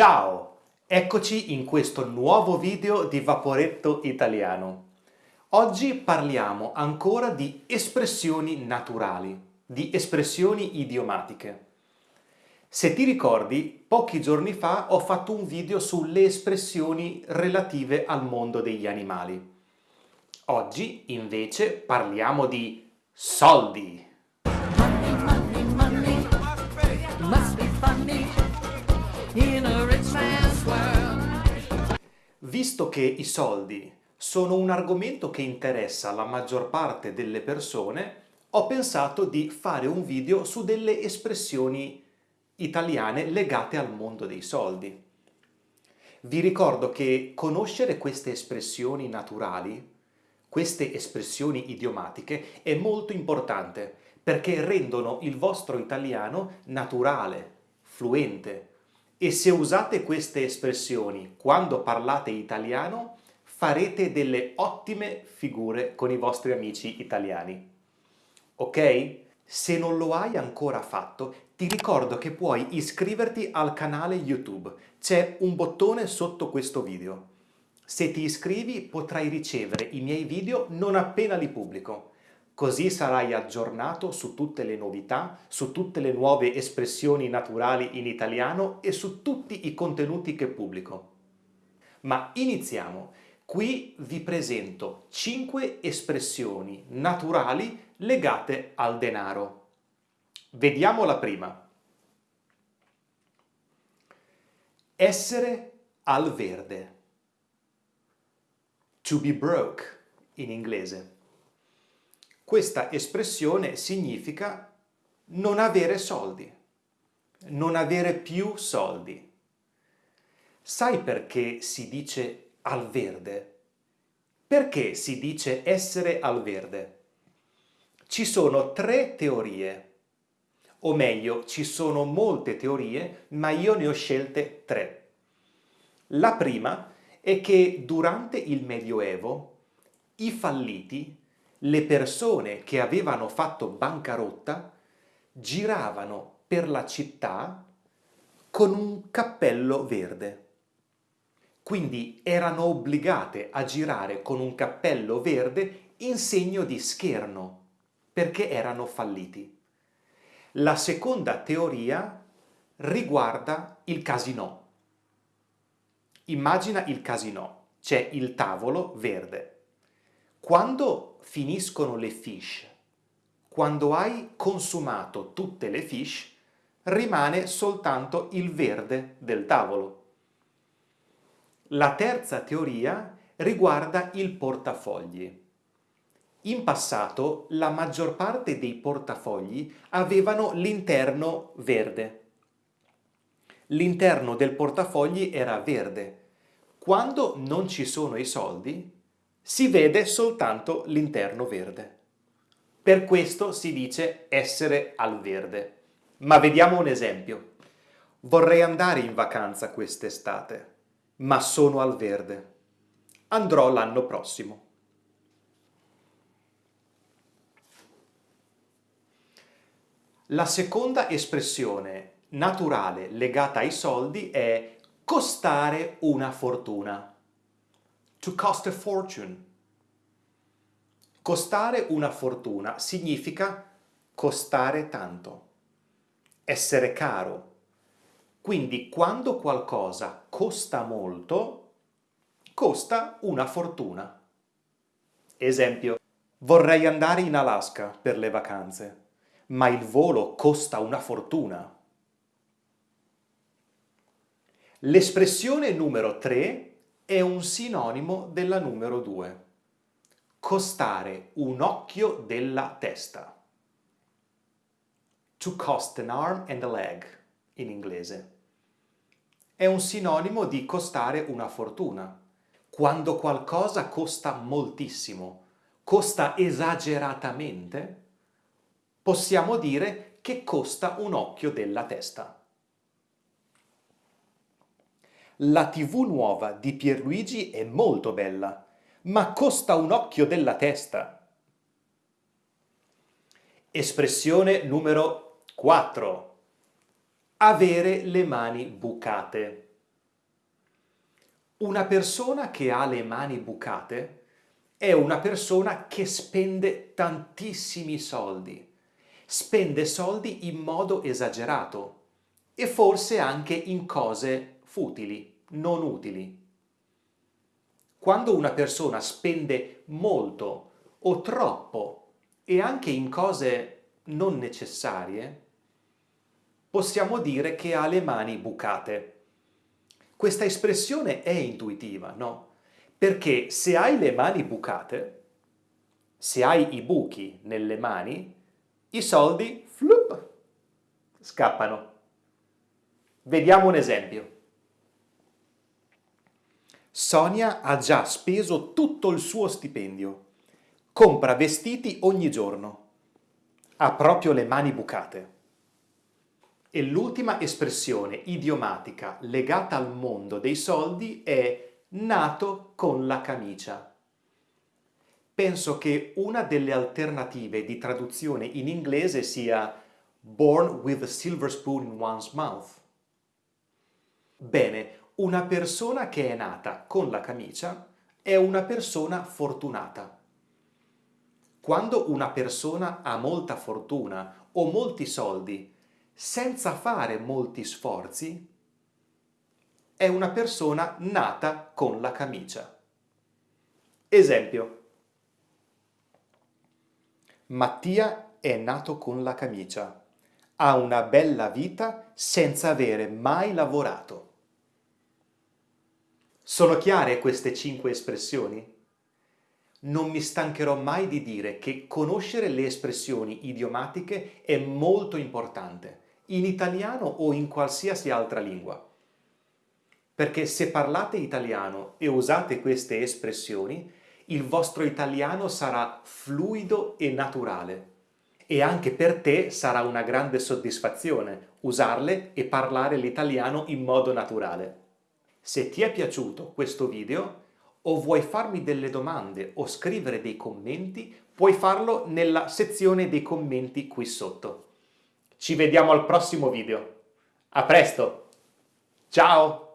Ciao! Eccoci in questo nuovo video di Vaporetto Italiano. Oggi parliamo ancora di espressioni naturali, di espressioni idiomatiche. Se ti ricordi, pochi giorni fa ho fatto un video sulle espressioni relative al mondo degli animali. Oggi, invece, parliamo di soldi. Visto che i soldi sono un argomento che interessa la maggior parte delle persone, ho pensato di fare un video su delle espressioni italiane legate al mondo dei soldi. Vi ricordo che conoscere queste espressioni naturali, queste espressioni idiomatiche, è molto importante perché rendono il vostro italiano naturale, fluente, e se usate queste espressioni quando parlate italiano, farete delle ottime figure con i vostri amici italiani. Ok? Se non lo hai ancora fatto, ti ricordo che puoi iscriverti al canale YouTube. C'è un bottone sotto questo video. Se ti iscrivi potrai ricevere i miei video non appena li pubblico. Così sarai aggiornato su tutte le novità, su tutte le nuove espressioni naturali in italiano e su tutti i contenuti che pubblico. Ma iniziamo. Qui vi presento 5 espressioni naturali legate al denaro. Vediamo la prima. Essere al verde. To be broke in inglese. Questa espressione significa non avere soldi, non avere più soldi. Sai perché si dice al verde? Perché si dice essere al verde? Ci sono tre teorie, o meglio, ci sono molte teorie, ma io ne ho scelte tre. La prima è che durante il Medioevo i falliti le persone che avevano fatto bancarotta giravano per la città con un cappello verde. Quindi erano obbligate a girare con un cappello verde in segno di scherno, perché erano falliti. La seconda teoria riguarda il casino. Immagina il casino, c'è il tavolo verde. Quando finiscono le fish, quando hai consumato tutte le fish, rimane soltanto il verde del tavolo. La terza teoria riguarda il portafogli. In passato la maggior parte dei portafogli avevano l'interno verde. L'interno del portafogli era verde. Quando non ci sono i soldi, si vede soltanto l'interno verde. Per questo si dice essere al verde. Ma vediamo un esempio. Vorrei andare in vacanza quest'estate, ma sono al verde. Andrò l'anno prossimo. La seconda espressione naturale legata ai soldi è costare una fortuna to cost a fortune. Costare una fortuna significa costare tanto, essere caro. Quindi quando qualcosa costa molto, costa una fortuna. Esempio, vorrei andare in Alaska per le vacanze, ma il volo costa una fortuna. L'espressione numero 3 è un sinonimo della numero 2. Costare un occhio della testa. To cost an arm and a leg, in inglese. È un sinonimo di costare una fortuna. Quando qualcosa costa moltissimo, costa esageratamente, possiamo dire che costa un occhio della testa. La tv nuova di Pierluigi è molto bella, ma costa un occhio della testa. Espressione numero 4. Avere le mani bucate. Una persona che ha le mani bucate è una persona che spende tantissimi soldi. Spende soldi in modo esagerato e forse anche in cose futili, non utili. Quando una persona spende molto o troppo e anche in cose non necessarie, possiamo dire che ha le mani bucate. Questa espressione è intuitiva, no? Perché se hai le mani bucate, se hai i buchi nelle mani, i soldi flup, scappano. Vediamo un esempio. Sonia ha già speso tutto il suo stipendio. Compra vestiti ogni giorno. Ha proprio le mani bucate. E l'ultima espressione idiomatica legata al mondo dei soldi è nato con la camicia. Penso che una delle alternative di traduzione in inglese sia born with a silver spoon in one's mouth. Bene, una persona che è nata con la camicia è una persona fortunata. Quando una persona ha molta fortuna o molti soldi senza fare molti sforzi, è una persona nata con la camicia. Esempio. Mattia è nato con la camicia. Ha una bella vita senza avere mai lavorato. Sono chiare queste cinque espressioni? Non mi stancherò mai di dire che conoscere le espressioni idiomatiche è molto importante in italiano o in qualsiasi altra lingua. Perché se parlate italiano e usate queste espressioni, il vostro italiano sarà fluido e naturale. E anche per te sarà una grande soddisfazione usarle e parlare l'italiano in modo naturale. Se ti è piaciuto questo video o vuoi farmi delle domande o scrivere dei commenti, puoi farlo nella sezione dei commenti qui sotto. Ci vediamo al prossimo video. A presto! Ciao!